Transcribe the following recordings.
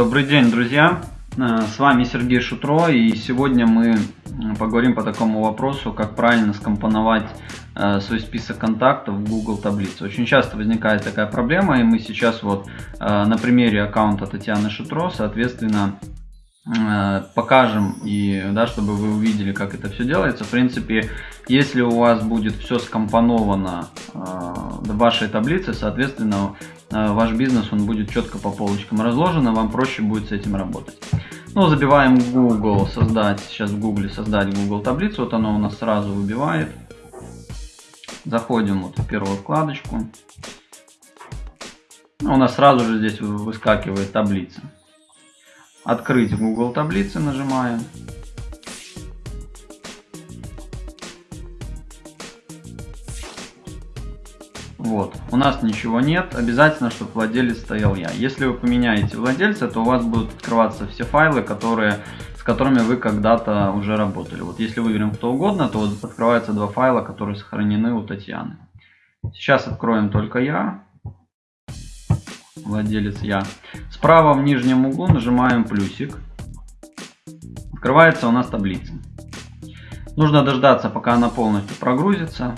Добрый день, друзья! Э, с вами Сергей Шутро, и сегодня мы поговорим по такому вопросу, как правильно скомпоновать э, свой список контактов в Google таблице. Очень часто возникает такая проблема, и мы сейчас вот э, на примере аккаунта Татьяны Шутро, соответственно, покажем и да, чтобы вы увидели, как это все делается. В принципе, если у вас будет все скомпоновано в вашей таблице, соответственно, ваш бизнес он будет четко по полочкам разложен, и вам проще будет с этим работать. Ну, забиваем Google, создать, сейчас в Google создать Google таблицу, вот она у нас сразу выбивает. Заходим вот в первую вкладочку. У нас сразу же здесь выскакивает таблица. Открыть Google таблицы нажимаем. Вот, у нас ничего нет, обязательно, чтобы владелец стоял я. Если вы поменяете владельца, то у вас будут открываться все файлы, которые, с которыми вы когда-то уже работали. Вот если выберем кто угодно, то вот открываются два файла, которые сохранены у Татьяны. Сейчас откроем только я, владелец я. Справа в нижнем углу нажимаем плюсик. Открывается у нас таблица. Нужно дождаться, пока она полностью прогрузится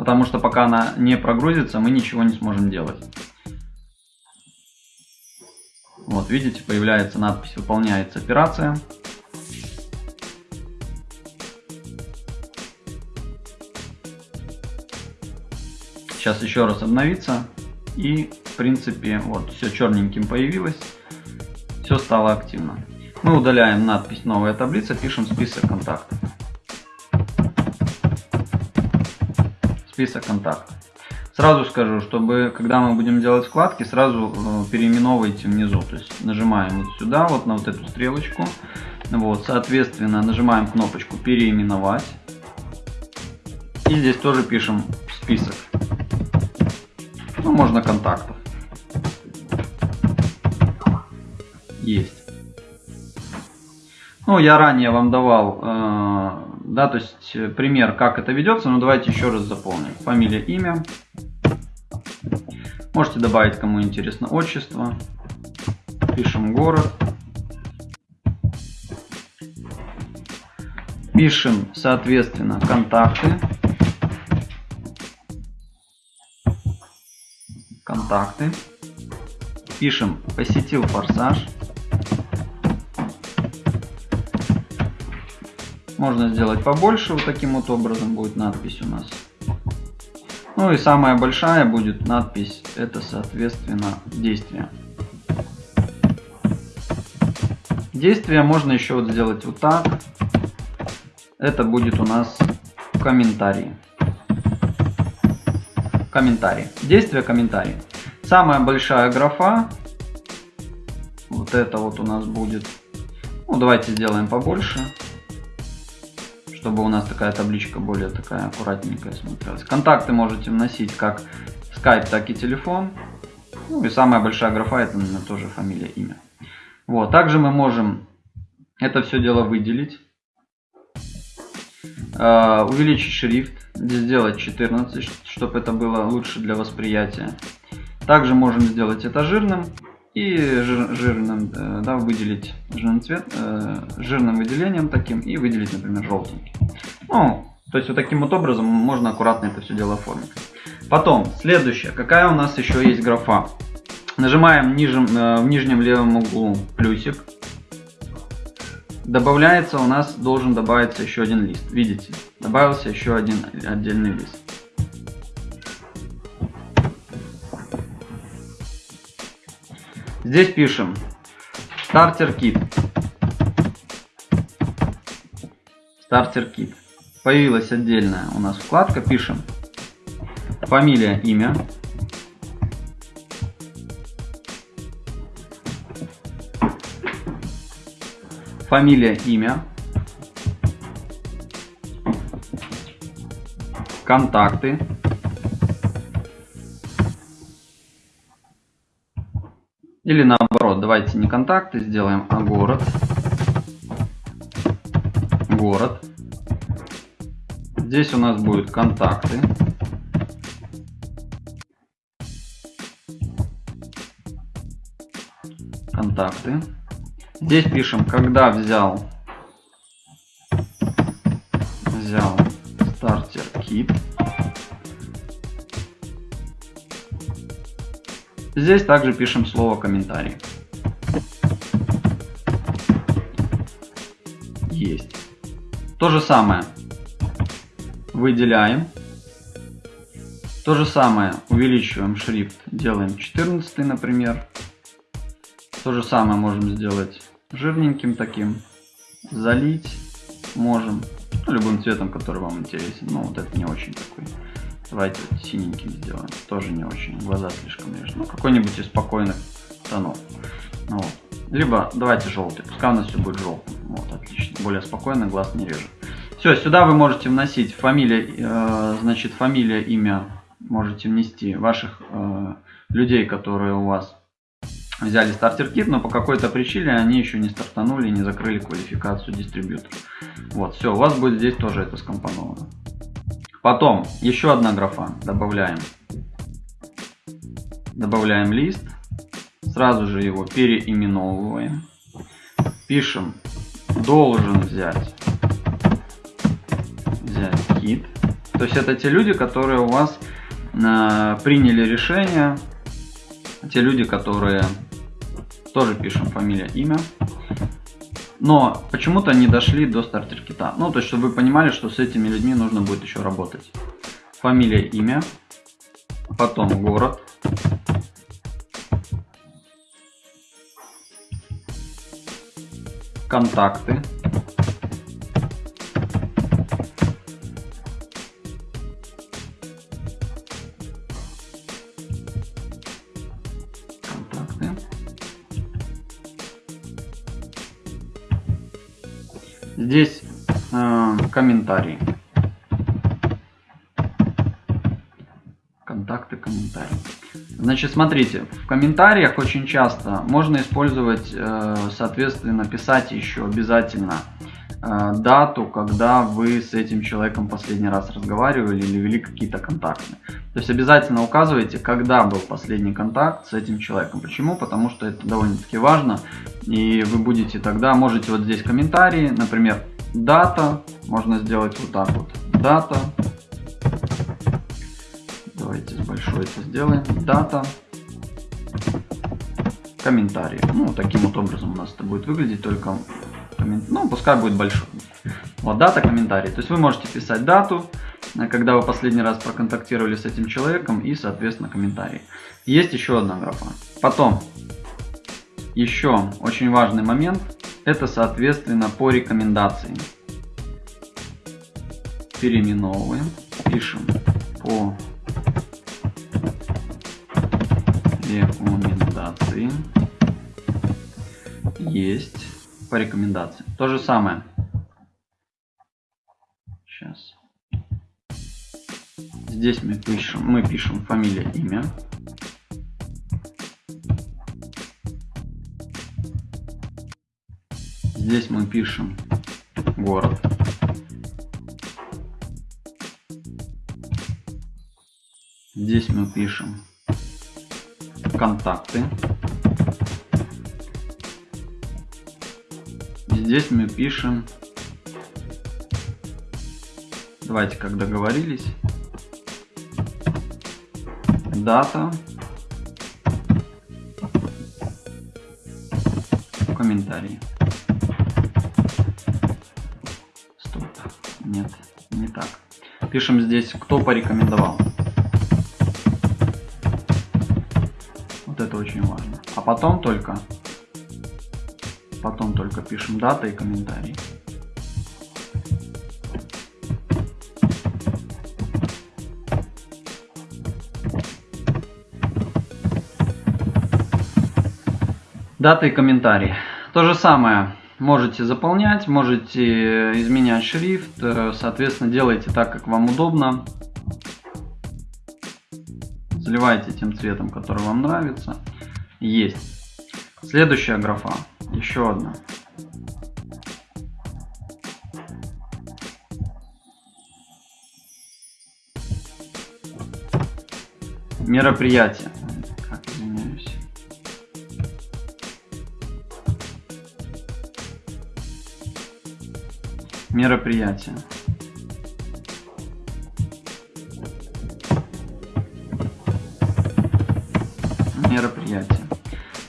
потому что пока она не прогрузится, мы ничего не сможем делать. Вот, видите, появляется надпись «Выполняется операция». Сейчас еще раз обновится. И, в принципе, вот, все черненьким появилось. Все стало активно. Мы удаляем надпись «Новая таблица», пишем список контактов. Список контактов. Сразу скажу, чтобы когда мы будем делать вкладки, сразу э, переименовывайте внизу. То есть нажимаем вот сюда, вот на вот эту стрелочку. Вот, соответственно, нажимаем кнопочку переименовать. И здесь тоже пишем список. Ну, можно контактов. Есть. Ну, я ранее вам давал э, да, то есть э, пример, как это ведется, но давайте еще раз заполним. Фамилия, имя. Можете добавить, кому интересно, отчество. Пишем город. Пишем, соответственно, контакты. Контакты. Пишем, посетил форсаж. Можно сделать побольше, вот таким вот образом будет надпись у нас. Ну и самая большая будет надпись, это соответственно действие. Действие можно еще вот сделать вот так. Это будет у нас комментарий. Комментарий. Действие комментарий. Самая большая графа. Вот это вот у нас будет. Ну давайте сделаем побольше чтобы у нас такая табличка более такая аккуратненькая смотрелась. Контакты можете вносить как Skype, так и телефон. Ну и самая большая графа это наверное, тоже фамилия, имя. Вот. Также мы можем это все дело выделить. Uh, увеличить шрифт, сделать 14, чтобы это было лучше для восприятия. Также можем сделать это жирным и жир, жирным, э, да, выделить жирный цвет, э, жирным выделением таким и выделить, например, желтенький. Ну, то есть вот таким вот образом можно аккуратно это все дело оформить. Потом, следующее, какая у нас еще есть графа. Нажимаем нижем, э, в нижнем левом углу плюсик. Добавляется у нас, должен добавиться еще один лист. Видите, добавился еще один отдельный лист. Здесь пишем стартер кит. Стартер кит. Появилась отдельная у нас вкладка. Пишем фамилия, имя. Фамилия, имя. Контакты. Или наоборот, давайте не контакты сделаем, а город. Город. Здесь у нас будут контакты. контакты. Здесь пишем, когда взял, взял стартер кит. Здесь также пишем слово комментарий. Есть. То же самое выделяем. То же самое увеличиваем шрифт, делаем 14, например. То же самое можем сделать жирненьким таким. Залить можем. Ну, любым цветом, который вам интересен. Но вот это не очень такой. Давайте синеньким сделаем. Тоже не очень. Глаза слишком режут. Ну, какой-нибудь из спокойных тонов. Ну, вот. Либо давайте желтый. Пускай у нас все будет желтым. Вот, отлично. Более спокойно, глаз не режет. Все, сюда вы можете вносить фамилия, э, значит, фамилия, имя, можете внести ваших э, людей, которые у вас взяли стартер-кит, но по какой-то причине они еще не стартанули, не закрыли квалификацию дистрибьютора. Вот, все, у вас будет здесь тоже это скомпоновано. Потом, еще одна графа, добавляем. Добавляем лист, сразу же его переименовываем. Пишем, должен взять взять кит. То есть это те люди, которые у вас э, приняли решение, те люди, которые тоже пишем фамилия, имя. Но почему-то не дошли до стартер кита. Ну, то есть, чтобы вы понимали, что с этими людьми нужно будет еще работать. Фамилия, имя, потом город, контакты, Здесь э, комментарии. Контакты, комментарии. Значит, смотрите, в комментариях очень часто можно использовать, э, соответственно, писать еще обязательно Э, дату, когда вы с этим человеком последний раз разговаривали или вели какие-то контакты. То есть обязательно указывайте, когда был последний контакт с этим человеком. Почему? Потому что это довольно-таки важно. И вы будете тогда, можете вот здесь комментарии, например, дата, можно сделать вот так вот, дата. Давайте с большой это сделаем, дата, комментарии. Ну, таким вот образом у нас это будет выглядеть, только коммент... ну, пускай будет большой. Вот дата, комментарий. То есть вы можете писать дату, э, когда вы последний раз проконтактировали с этим человеком и, соответственно, комментарий. Есть еще одна графа. Потом, еще очень важный момент, это, соответственно, по рекомендации. Переименовываем, пишем по рекомендации. Есть по рекомендации. То же самое. Сейчас. Здесь мы пишем, мы пишем фамилия, имя. Здесь мы пишем город. Здесь мы пишем контакты. Здесь мы пишем, давайте как договорились, дата, комментарии. Стоп, нет, не так. Пишем здесь, кто порекомендовал. Вот это очень важно. А потом только Потом только пишем дата и комментарий. Дата и комментарий. То же самое. Можете заполнять, можете изменять шрифт. Э, соответственно, делайте так, как вам удобно. Заливайте тем цветом, который вам нравится. Есть. Следующая графа еще одна. Мероприятие. Как извиняюсь. Мероприятие.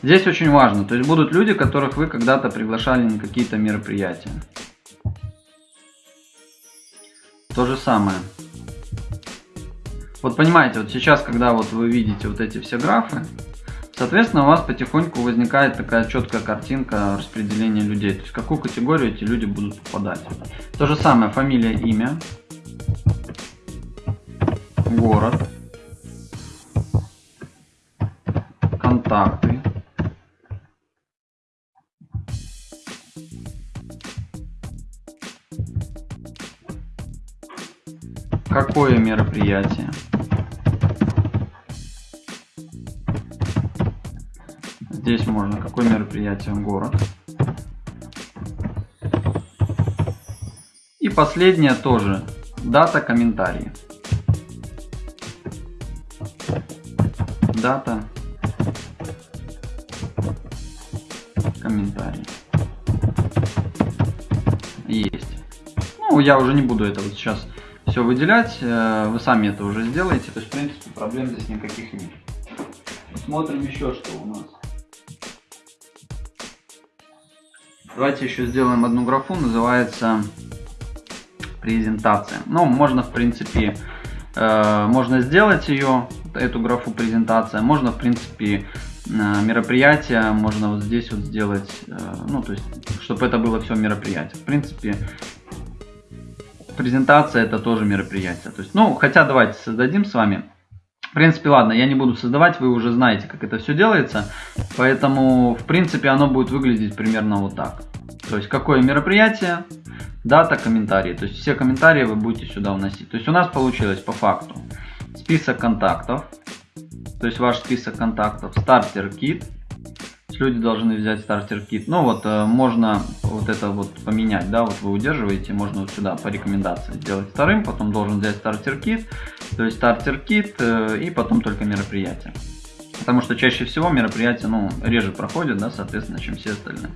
Здесь очень важно, то есть будут люди, которых вы когда-то приглашали на какие-то мероприятия. То же самое. Вот понимаете, вот сейчас, когда вот вы видите вот эти все графы, соответственно, у вас потихоньку возникает такая четкая картинка распределения людей. То есть, в какую категорию эти люди будут попадать. То же самое, фамилия, имя, город, Какое мероприятие? Здесь можно. Какое мероприятие? Город. И последнее тоже. Дата, комментарии. Дата, комментарий. Есть. Ну, я уже не буду это вот сейчас все выделять. Э, вы сами это уже сделаете. То есть, в принципе, проблем здесь никаких нет. Смотрим еще, что у нас. Давайте еще сделаем одну графу, называется презентация. Ну, можно, в принципе, э, можно сделать ее, эту графу презентация. Можно, в принципе, э, мероприятие, можно вот здесь вот сделать, ну, то есть, чтобы это было все мероприятие. В принципе, презентация это тоже мероприятие. То есть, ну, хотя давайте создадим с вами. В принципе, ладно, я не буду создавать, вы уже знаете, как это все делается. Поэтому, в принципе, оно будет выглядеть примерно вот так. То есть, какое мероприятие, дата, комментарии. То есть, все комментарии вы будете сюда вносить. То есть, у нас получилось по факту список контактов. То есть, ваш список контактов, стартер кит, люди должны взять стартер кит. Ну вот, э, можно вот это вот поменять, да, вот вы удерживаете, можно вот сюда по рекомендации сделать вторым, потом должен взять стартер кит, то есть стартер кит э, и потом только мероприятие. Потому что чаще всего мероприятия, ну, реже проходят, да, соответственно, чем все остальные.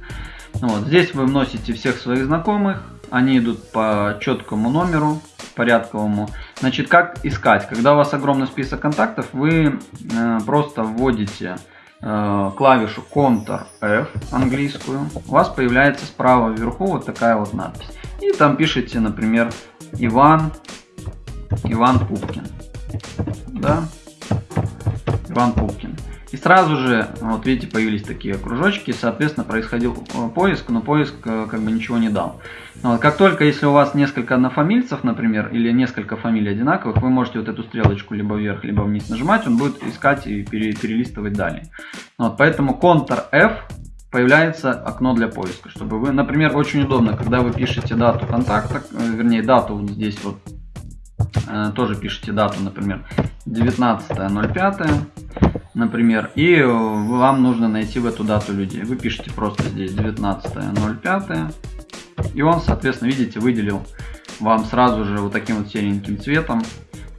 Ну, вот, здесь вы вносите всех своих знакомых, они идут по четкому номеру, порядковому. Значит, как искать? Когда у вас огромный список контактов, вы э, просто вводите клавишу Ctrl-F английскую, у вас появляется справа вверху вот такая вот надпись. И там пишите, например, Иван, Иван Пупкин. Да? Иван Пупкин. И сразу же, вот видите, появились такие кружочки, соответственно, происходил э, поиск, но поиск э, как бы ничего не дал. Вот, как только, если у вас несколько однофамильцев, например, или несколько фамилий одинаковых, вы можете вот эту стрелочку либо вверх, либо вниз нажимать, он будет искать и пере, перелистывать далее. Вот, поэтому Ctrl-F появляется окно для поиска, чтобы вы, например, очень удобно, когда вы пишете дату контакта, э, вернее дату вот здесь вот, тоже пишите дату, например, 19.05 например, и вам нужно найти в эту дату людей. Вы пишете просто здесь 19.05, и он, соответственно, видите, выделил вам сразу же вот таким вот сереньким цветом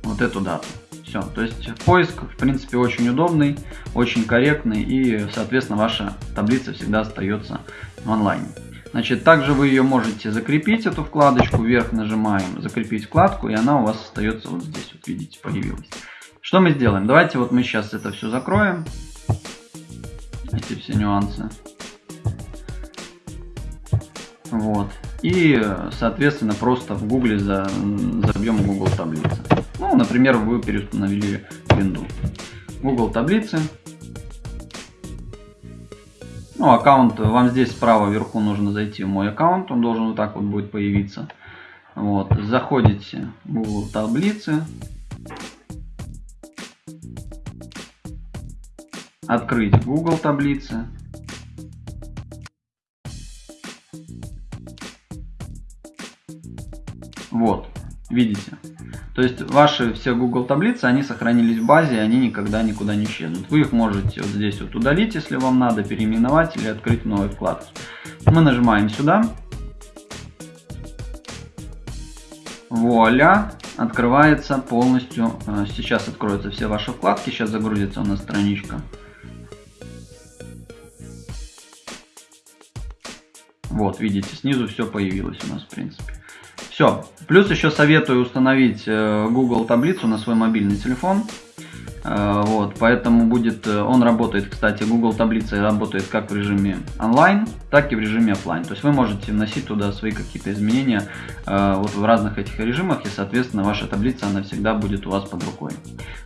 вот эту дату. Все, то есть поиск, в принципе, очень удобный, очень корректный, и, соответственно, ваша таблица всегда остается в онлайне. Значит, также вы ее можете закрепить, эту вкладочку, вверх нажимаем, закрепить вкладку, и она у вас остается вот здесь, вот видите, появилась. Что мы сделаем? Давайте вот мы сейчас это все закроем. Эти все нюансы. Вот. И, соответственно, просто в гугле за, забьем Google таблицы. Ну, например, вы переустановили винду. Google таблицы. Ну, аккаунт, вам здесь справа вверху нужно зайти в мой аккаунт, он должен вот так вот будет появиться. Вот, заходите в Google таблицы, открыть Google таблицы. Вот, видите. То есть ваши все Google таблицы, они сохранились в базе, они никогда никуда не исчезнут. Вы их можете вот здесь вот удалить, если вам надо, переименовать или открыть новый вкладку. Мы нажимаем сюда. Вуаля, открывается полностью. Э, сейчас откроются все ваши вкладки, сейчас загрузится у нас страничка. Вот, видите, снизу все появилось у нас, в принципе. Все. Плюс еще советую установить э, Google таблицу на свой мобильный телефон. Э, вот, поэтому будет, э, он работает, кстати, Google таблица работает как в режиме онлайн, так и в режиме офлайн. То есть вы можете вносить туда свои какие-то изменения вот в разных этих режимах, и, соответственно, ваша таблица, она всегда будет у вас под рукой.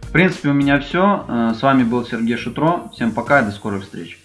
В принципе, у меня все. С вами был Сергей Шутро. Всем пока и до скорых встреч.